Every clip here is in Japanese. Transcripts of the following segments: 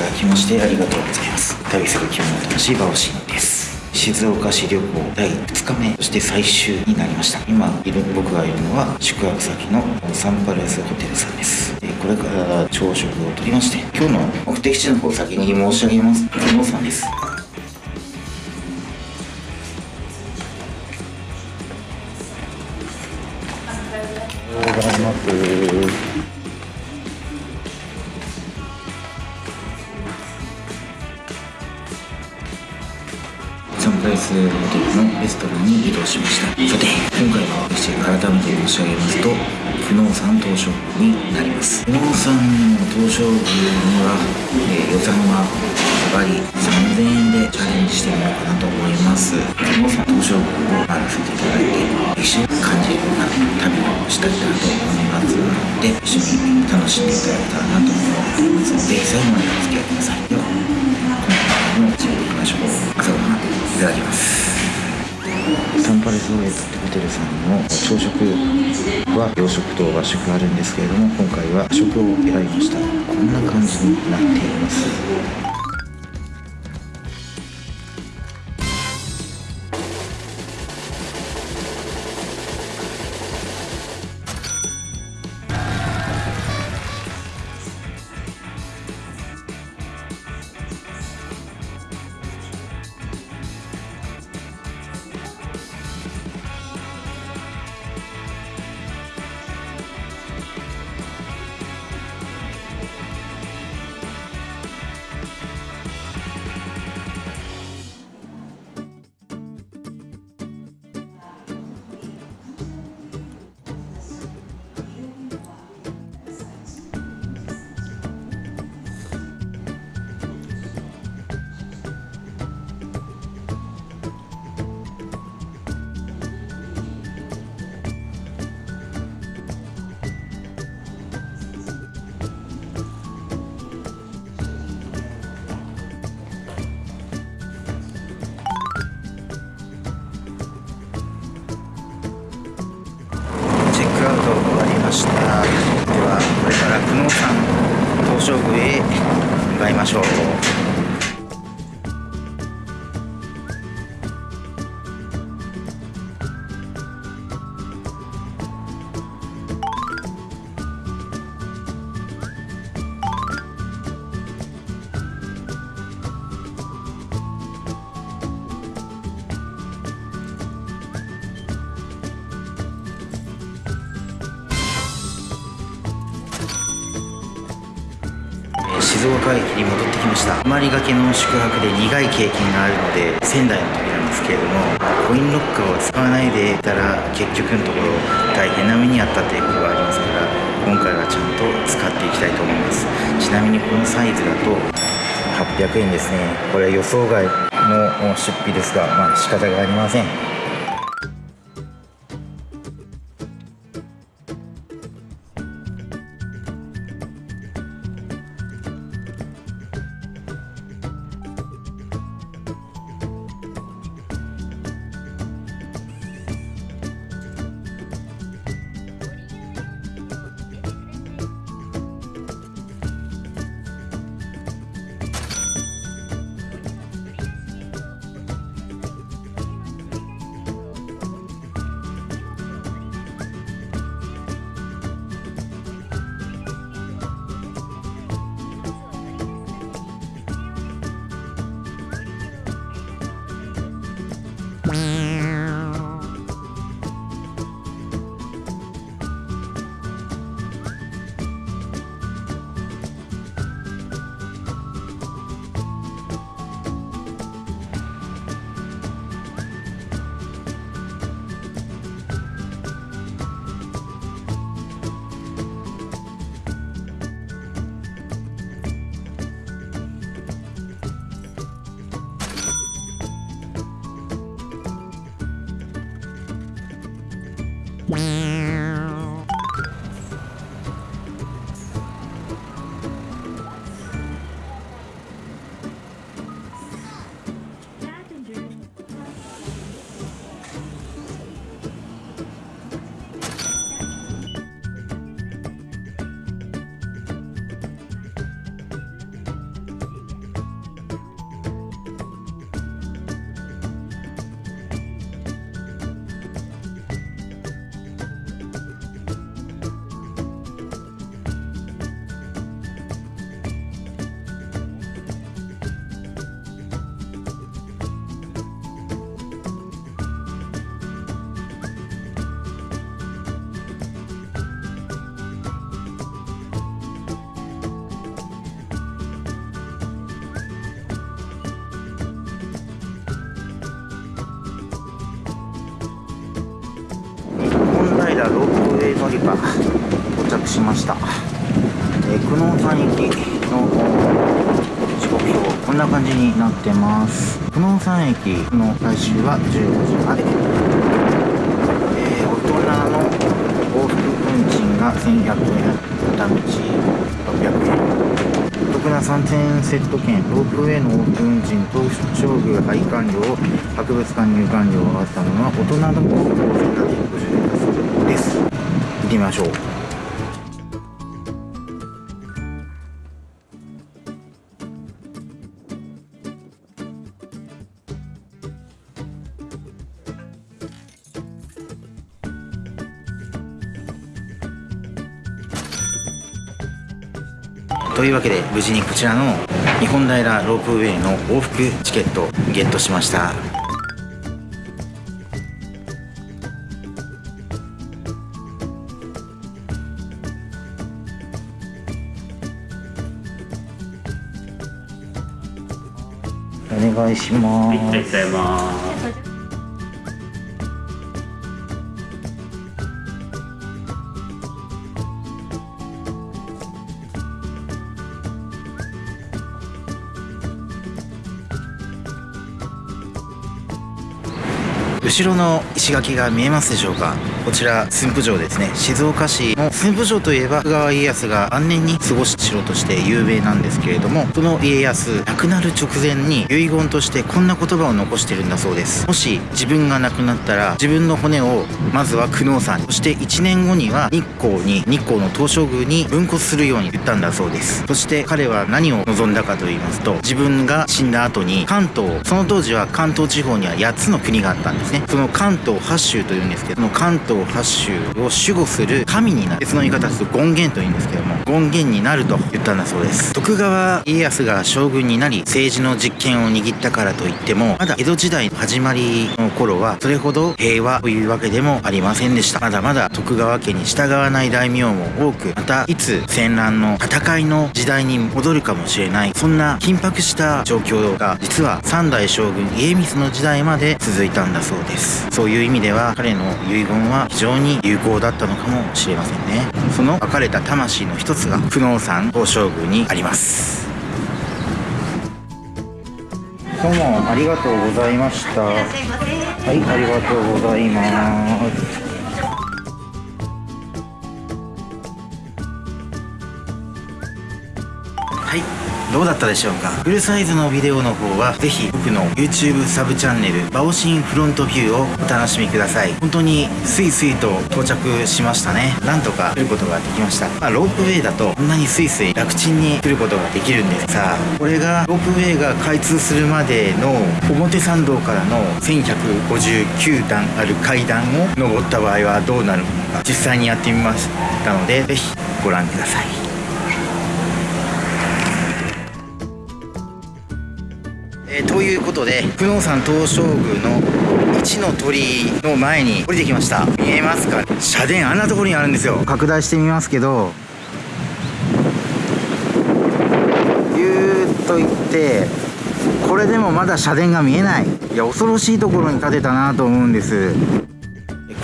ただきましてありがとうございます。旅する気分の楽しいバオシンです。静岡市旅行第2日目そして最終になりました。今いる僕がいるのは宿泊先のサンパレスホテルさんです。でこれから朝食をとりまして今日の目的地の方先に申し上げます。久能さんです。ました。さて今回は私改めて申し上げますと久能山東照宮になります。久能山の東照宮には、えー予算はズバリ3000円でチャレンジしてみようかなと思います。久能山東照宮を回らせていただいて一緒に感じるような旅をしたいなと思います。ので一緒に楽しんでいただけたらなと思っていますので最後までお付き合いください。ではこの後も始めていきましょう朝ごはんいただきます。サンパレスオエットホテルさんの朝食は洋食と和食あるんですけれども今回は和食を選びました。こんな感じになっています。向かいましょう。けの宿泊で苦い経験があるので仙台の時なんですけれどもコインロッカーを使わないでいたら結局のところ大変な目にあったということがありますから今回はちゃんと使っていきたいと思います。ちなみにこのサイズだと800円ですね。これは予想外の出費ですがまあ仕方がありません。平ロープウェイ乗り場到着しました、え、久能山駅の時刻表こんな感じになってます。久能山駅の最終は15時まで、えー、大人の往復運賃が1100円片道600円。得な3000円セット券ロープウェイのオープン時東出張具配管料博物館入館料を合わせたものは大人の方5750円です。行ってみましょう。というわけで無事にこちらの日本平ロープウェイの往復チケットゲットしました。願いします。はい、ありがとうございます。後ろの石垣が見えますでしょうか？こちら駿府城ですね。静岡市の駿府城といえば徳川家康が晩年に過ごした城として有名なんですけれどもその家康亡くなる直前に遺言としてこんな言葉を残してるんだそうです。もし自分が亡くなったら自分の骨をまずは久能山そして1年後には日光に日光の東照宮に分骨するように言ったんだそうです。そして彼は何を望んだかと言いますと自分が死んだ後に関東その当時は関東地方には8つの国があったんですね。その関東八州というんですけども関東八州を守護する神になる別の言い方すると権現というんですけども権現になると言ったんだそうです。徳川家康が将軍になり政治の実権を握ったからといってもまだ江戸時代の始まりの頃はそれほど平和というわけでもありませんでした。まだまだ徳川家に従わない大名も多くまたいつ戦乱の戦いの時代に戻るかもしれないそんな緊迫した状況が実は三代将軍家光の時代まで続いたんだそうです。です。そういう意味では彼の遺言は非常に有効だったのかもしれませんね。その別れた魂の一つが久能山東照宮にあります。どうもありがとうございました。はいありがとうございます。どうだったでしょうか？フルサイズのビデオの方はぜひ僕の YouTube サブチャンネルバオシンフロントビューをお楽しみください。本当にスイスイと到着しましたね。なんとか来ることができました。まあロープウェイだとこんなにスイスイ楽ちんに来ることができるんです。さあこれがロープウェイが開通するまでの表参道からの1159段ある階段を登った場合はどうなるのか実際にやってみましたのでぜひご覧ください。ということで久能山東照宮の一の鳥居の前に降りてきました。見えますか？社殿あんなところにあるんですよ。拡大してみますけど。ぎゅーっと行ってこれでもまだ社殿が見えない。いや恐ろしいところに建てたなと思うんです。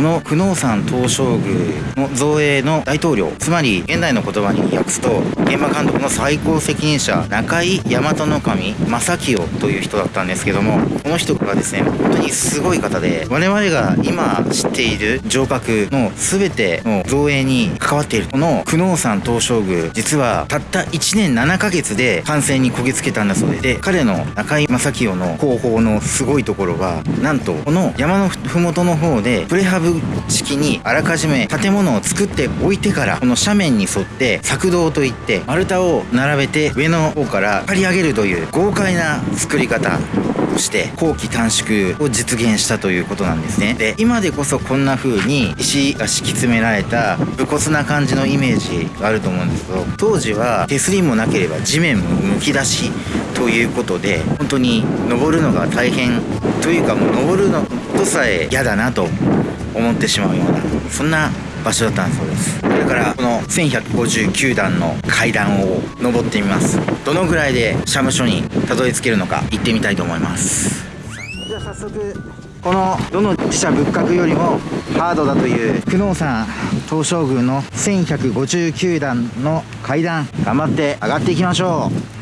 この久能山東照宮の造営の大統領つまり現代の言葉に訳すと現場監督の最高責任者中井大和守正清という人だったんですけどもこの人がですね本当にすごい方で我々が今知っている城郭の全ての造営に関わっているこの久能山東照宮実はたった1年7ヶ月で完成にこぎつけたんだそうでで彼の中井正清の広報のすごいところはなんとこの山の麓の方でプレハブ式にあらかじめ建物を作っておいてからこの斜面に沿って作道といって丸太を並べて上の方から張り上げるという豪快な作り方をして後期短縮を実現したということなんですね。で今でこそこんな風に石が敷き詰められた武骨な感じのイメージがあると思うんですけど当時は手すりもなければ地面もむき出しということで本当に登るのが大変というかもう登るのとさえ嫌だなと思ってしまうようなそんな場所だったんそうです。これからこの1159段の階段を登ってみます。どのぐらいで社務所にたどり着けるのか行ってみたいと思います。じゃあ早速このどの自社仏閣よりもハードだという久能山東照宮の1159段の階段頑張って上がっていきましょう。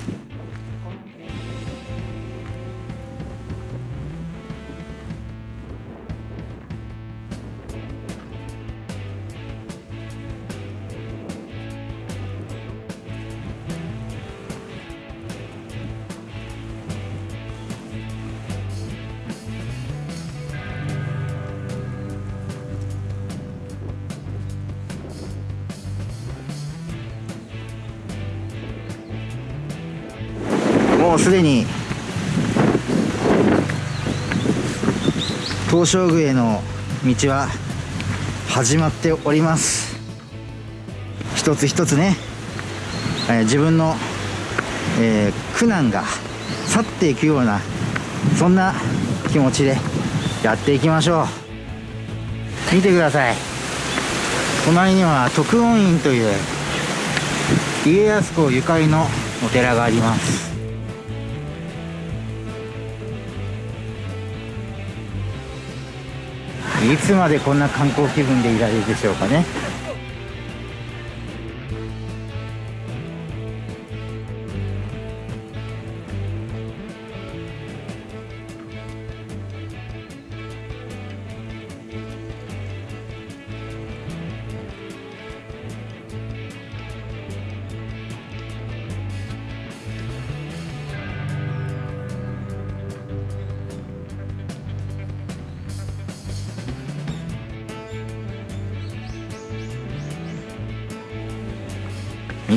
もうすでに東照宮への道は始まっております。一つ一つね、えー、自分の、えー、苦難が去っていくようなそんな気持ちでやっていきましょう。見てください。隣には徳音院という家康公ゆかりのお寺があります。いつまでこんな観光気分でいられるでしょうかね。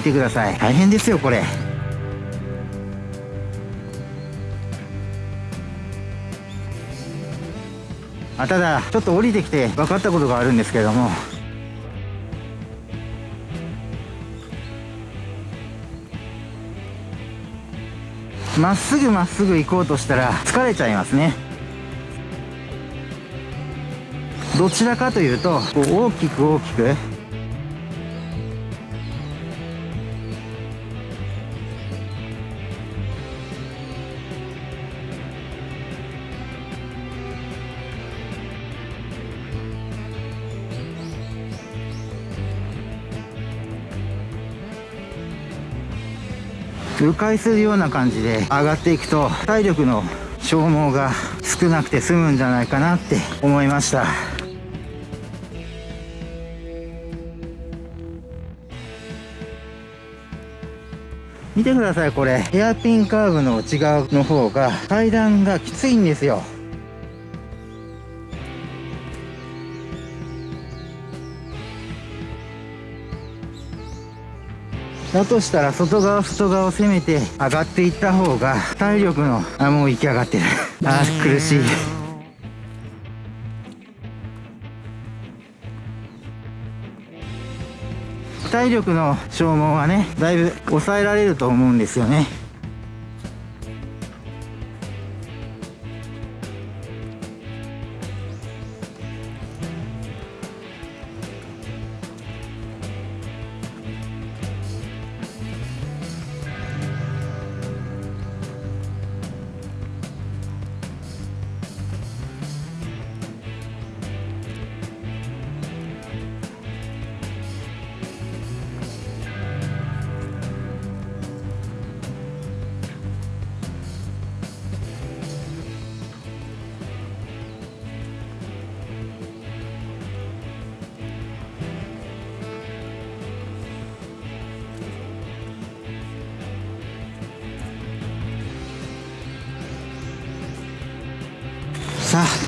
見てください。大変ですよこれ。あただちょっと降りてきて分かったことがあるんですけれども。まっすぐまっすぐ行こうとしたら疲れちゃいますね。どちらかというとこう大きく大きく迂回するような感じで上がっていくと体力の消耗が少なくて済むんじゃないかなって思いました。見てくださいこれ。ヘアピンカーブの内側の方が階段がきついんですよ。だとしたら外側外側を攻めて上がっていった方が体力のあもう行き上がってる。あ苦しい。体力の消耗はねだいぶ抑えられると思うんですよね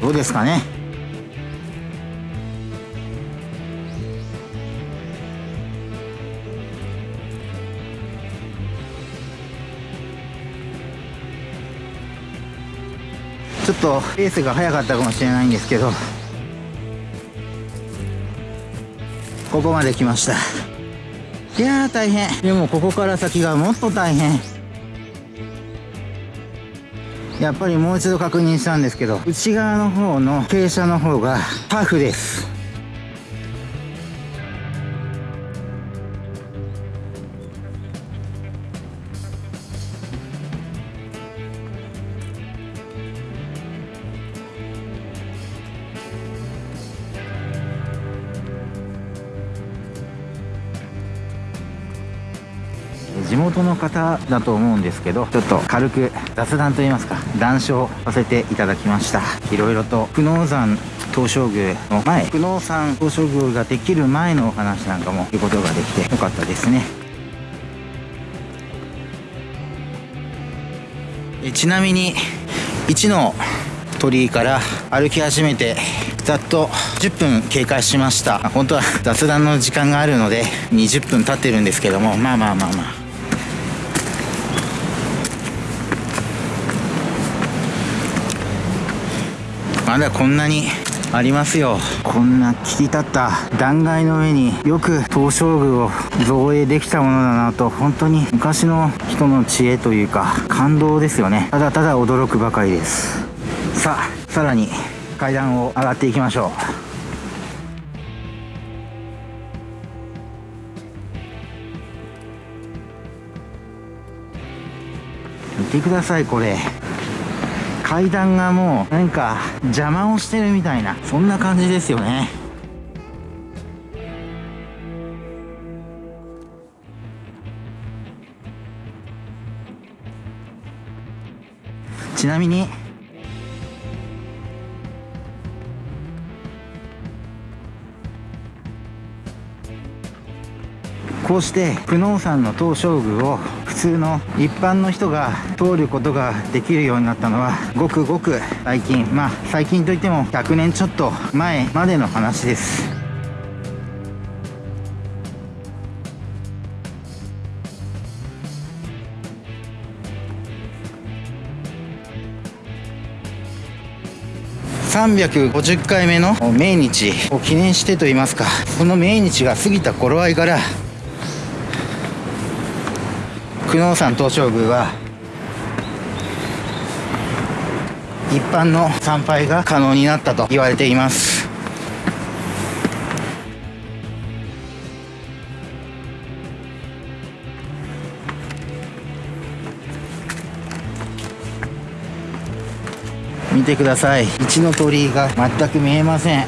どうですかね。ちょっとレースが早かったかもしれないんですけどここまで来ました。いやー大変。でもここから先がもっと大変。やっぱりもう一度確認したんですけど内側の方の傾斜の方がタフです。地元の方だと思うんですけどちょっと軽く雑談といいますか談笑させていただきました。いろいろと久能山東照宮の前久能山東照宮ができる前のお話なんかも言うことができてよかったですね。えちなみに1の鳥居から歩き始めてざっと10分経過しました。本当は雑談の時間があるので20分経ってるんですけどもまあまあまあまあ。まだこんなにありますよ。こんな切り立った断崖の上によく東照宮を造営できたものだなと本当に昔の人の知恵というか感動ですよね。ただただ驚くばかりです。さあさらに階段を上がっていきましょう。見てくださいこれ。階段がもうなんか邪魔をしてるみたいなそんな感じですよね。ちなみにこうして久能山の東照宮を普通の一般の人が通ることができるようになったのはごくごく最近。まあ最近といっても100年ちょっと前までの話です。350回目の命日を記念してといいますかその命日が過ぎた頃合いから久能山東照宮は一般の参拝が可能になったと言われています。見てください。一の鳥居が全く見えません。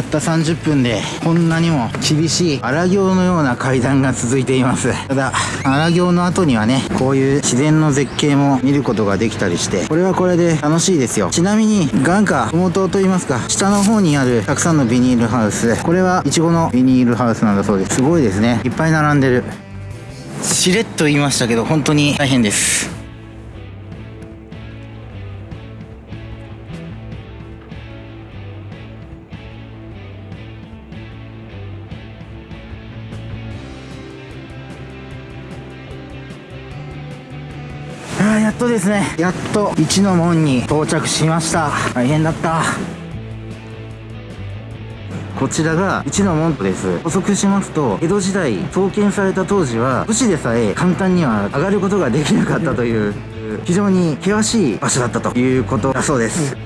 たった30分でこんなにも厳しい荒行のような階段が続いています。ただ荒行の後にはねこういう自然の絶景も見ることができたりしてこれはこれで楽しいですよ。ちなみに眼下麓といいますか下の方にあるたくさんのビニールハウス。これはイチゴのビニールハウスなんだそうです。すごいですね。いっぱい並んでる。しれっと言いましたけど本当に大変です。ですね。やっと一の門に到着しました。大変だった。こちらが一の門です。補足しますと江戸時代創建された当時は武士でさえ簡単には上がることができなかったという非常に険しい場所だったということだそうです。